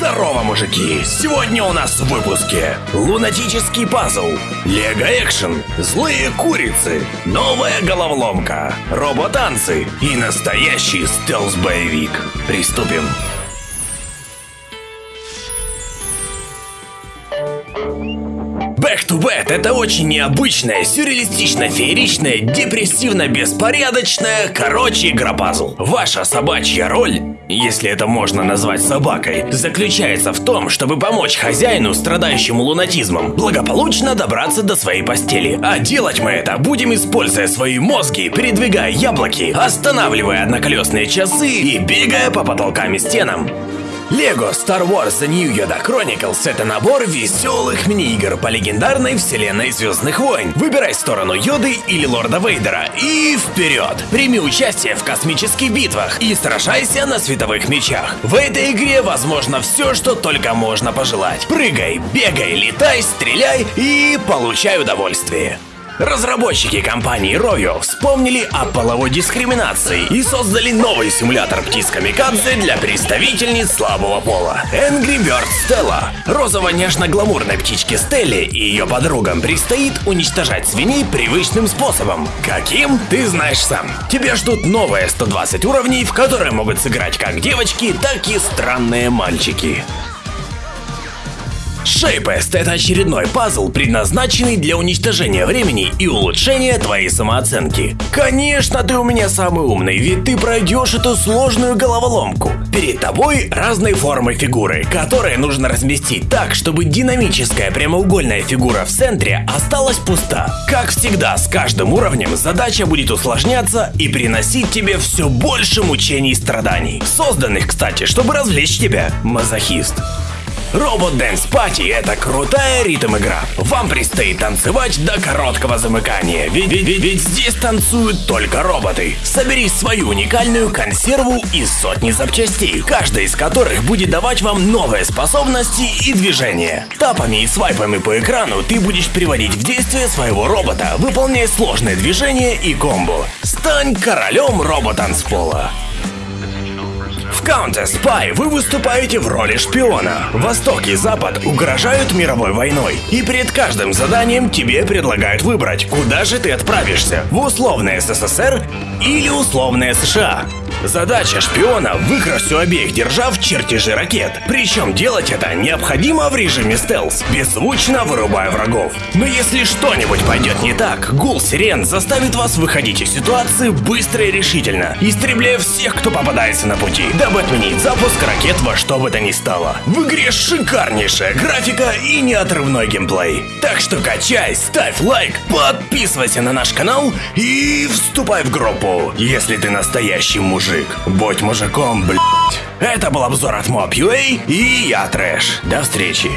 Здорово, мужики! Сегодня у нас в выпуске Лунатический пазл, Лего Экшен, Злые курицы, Новая головоломка, Роботанцы и настоящий стелс-боевик. Приступим. Back to Bad – это очень необычная, сюрреалистично-фееричная, депрессивно-беспорядочная, короче, игра-пазл. Ваша собачья роль, если это можно назвать собакой, заключается в том, чтобы помочь хозяину, страдающему лунатизмом, благополучно добраться до своей постели. А делать мы это будем, используя свои мозги, передвигая яблоки, останавливая одноколесные часы и бегая по потолкам и стенам. Лего Star Wars The New Yoda Chronicles — это набор веселых мини-игр по легендарной вселенной Звездных войн. Выбирай сторону Йоды или Лорда Вейдера и вперед! Прими участие в космических битвах и сражайся на световых мечах. В этой игре возможно все, что только можно пожелать. Прыгай, бегай, летай, стреляй и получай удовольствие. Разработчики компании Royo вспомнили о половой дискриминации и создали новый симулятор птиц камикадзе для представительниц слабого пола. Angry Bird Stella. Розово-нежно-гламурной птичке Стелле и ее подругам предстоит уничтожать свиней привычным способом. Каким? Ты знаешь сам. Тебя ждут новые 120 уровней, в которые могут сыграть как девочки, так и странные мальчики. Шейпест – это очередной пазл, предназначенный для уничтожения времени и улучшения твоей самооценки. Конечно, ты у меня самый умный, ведь ты пройдешь эту сложную головоломку. Перед тобой разные формы фигуры, которые нужно разместить так, чтобы динамическая прямоугольная фигура в центре осталась пуста. Как всегда, с каждым уровнем задача будет усложняться и приносить тебе все больше мучений и страданий. Созданных, кстати, чтобы развлечь тебя, мазохист. Робот Dance Party – это крутая ритм-игра. Вам предстоит танцевать до короткого замыкания, ведь, ведь, ведь, ведь здесь танцуют только роботы. Собери свою уникальную консерву из сотни запчастей, каждая из которых будет давать вам новые способности и движения. Тапами и свайпами по экрану ты будешь приводить в действие своего робота, выполняя сложные движения и комбо. Стань королем робот-танцпола. В Counter Spy вы выступаете в роли шпиона. Восток и Запад угрожают мировой войной. И перед каждым заданием тебе предлагают выбрать, куда же ты отправишься. В условное СССР или условное США. Задача шпиона – выкрасть у обеих держав чертежи ракет. Причем делать это необходимо в режиме стелс, беззвучно вырубая врагов. Но если что-нибудь пойдет не так, гул сирен заставит вас выходить из ситуации быстро и решительно, истребляя всех, кто попадается на пути, дабы отменить запуск ракет во что бы то ни стало. В игре шикарнейшая графика и неотрывной геймплей. Так что качай, ставь лайк, подписывайся на наш канал и вступай в группу, если ты настоящий мужик мужик. Будь мужиком, блядь. Это был обзор от Mob.ua и я Трэш. До встречи.